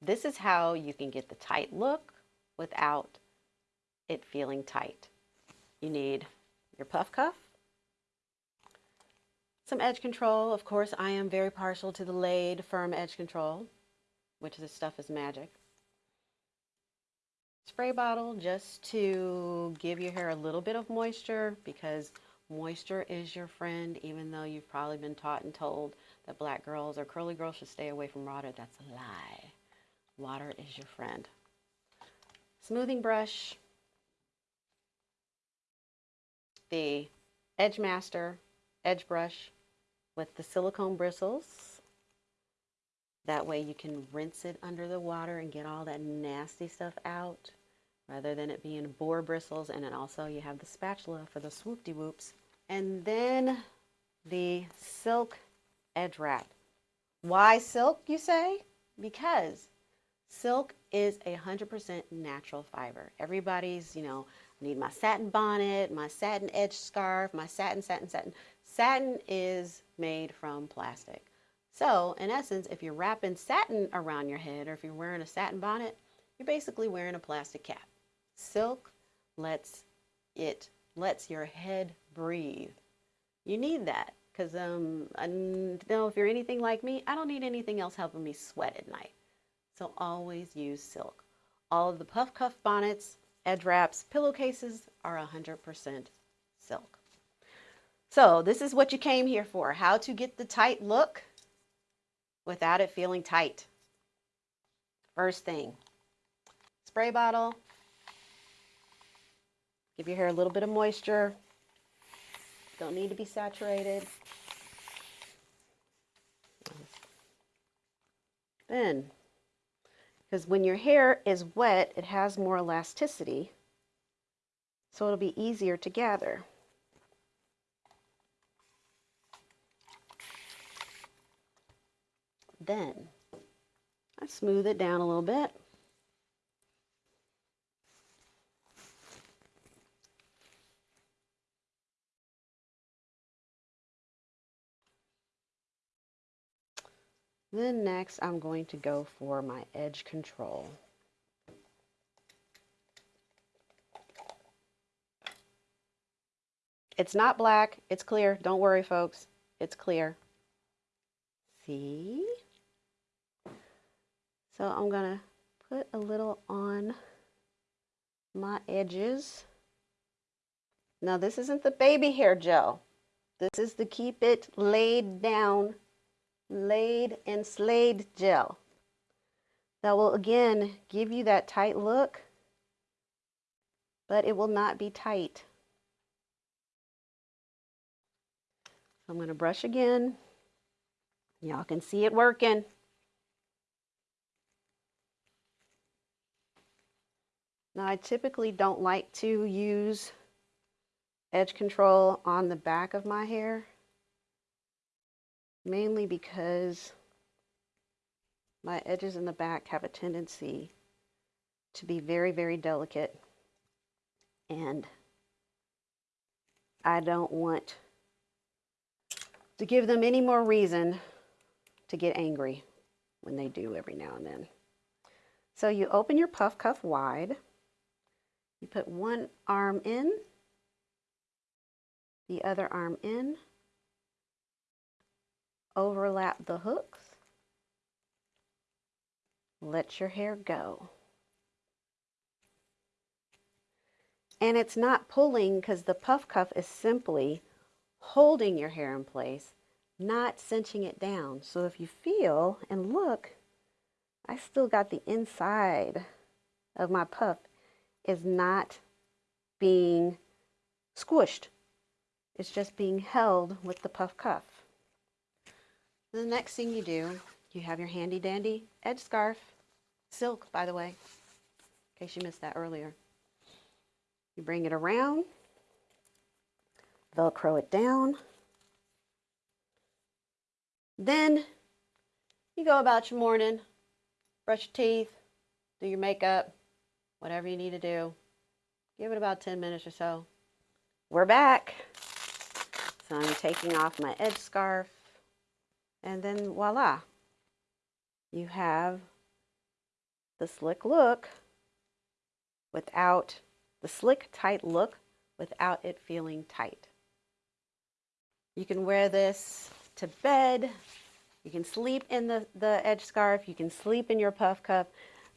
This is how you can get the tight look without it feeling tight. You need your puff cuff, some edge control. Of course, I am very partial to the Laid Firm Edge Control, which this stuff is magic. Spray bottle just to give your hair a little bit of moisture because moisture is your friend, even though you've probably been taught and told that black girls or curly girls should stay away from water. That's a lie. Water is your friend. Smoothing brush, the Edge Master edge brush with the silicone bristles. That way you can rinse it under the water and get all that nasty stuff out rather than it being boar bristles. And then also you have the spatula for the swoop-de-whoops. And then the silk edge wrap. Why silk, you say? Because silk is a 100% natural fiber. Everybody's, you know, I need my satin bonnet, my satin edge scarf, my satin, satin, satin. Satin is made from plastic. So in essence, if you're wrapping satin around your head or if you're wearing a satin bonnet, you're basically wearing a plastic cap. Silk lets it lets your head breathe. You need that because um, I know if you're anything like me, I don't need anything else helping me sweat at night. So always use silk. All of the puff cuff bonnets, edge wraps, pillowcases are 100% silk. So this is what you came here for, how to get the tight look without it feeling tight. First thing, spray bottle, give your hair a little bit of moisture, don't need to be saturated. Then, because when your hair is wet, it has more elasticity, so it'll be easier to gather. Then, I smooth it down a little bit. Then next I'm going to go for my edge control. It's not black, it's clear. Don't worry folks, it's clear. See? So I'm gonna put a little on my edges. Now this isn't the baby hair gel. This is the keep it laid down laid and slayed gel. That will again give you that tight look, but it will not be tight. I'm going to brush again. Y'all can see it working. Now I typically don't like to use edge control on the back of my hair mainly because my edges in the back have a tendency to be very, very delicate and I don't want to give them any more reason to get angry when they do every now and then. So you open your puff cuff wide, you put one arm in, the other arm in, overlap the hooks. Let your hair go. And it's not pulling because the puff cuff is simply holding your hair in place, not cinching it down. So if you feel and look, I still got the inside of my puff is not being squished. It's just being held with the puff cuff. The next thing you do, you have your handy dandy edge scarf, silk by the way, in case you missed that earlier. You bring it around, Velcro it down, then you go about your morning, brush your teeth, do your makeup, whatever you need to do. Give it about 10 minutes or so. We're back. So I'm taking off my edge scarf and then voila, you have the slick look without the slick, tight look without it feeling tight. You can wear this to bed. You can sleep in the, the edge scarf. You can sleep in your puff cuff,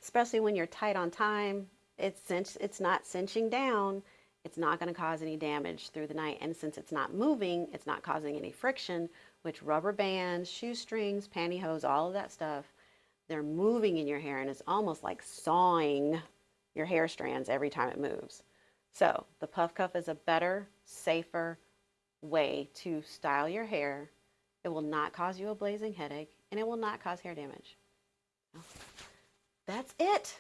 especially when you're tight on time. It's, cinch, it's not cinching down. It's not going to cause any damage through the night. And since it's not moving, it's not causing any friction, which rubber bands, shoestrings, pantyhose, all of that stuff, they're moving in your hair and it's almost like sawing your hair strands every time it moves. So the puff cuff is a better, safer way to style your hair. It will not cause you a blazing headache and it will not cause hair damage. That's it.